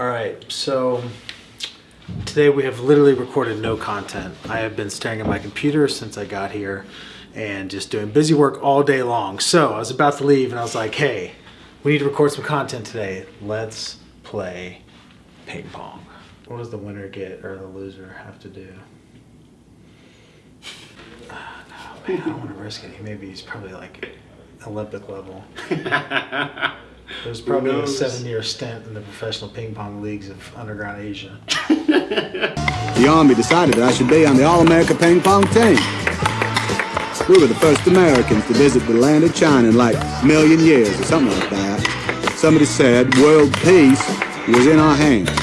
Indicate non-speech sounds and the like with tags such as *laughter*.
All right, so today we have literally recorded no content. I have been staring at my computer since I got here and just doing busy work all day long. So I was about to leave and I was like, hey, we need to record some content today. Let's play ping pong. What does the winner get or the loser have to do? *sighs* No, man, I don't want to risk it. He maybe he's probably like Olympic level. *laughs* There's probably a seven-year stint in the professional ping pong leagues of underground Asia. *laughs* The Army decided that I should be on the All-America ping pong team. We were the first Americans to visit the land of China in like a million years or something like that. Somebody said world peace was in our hands.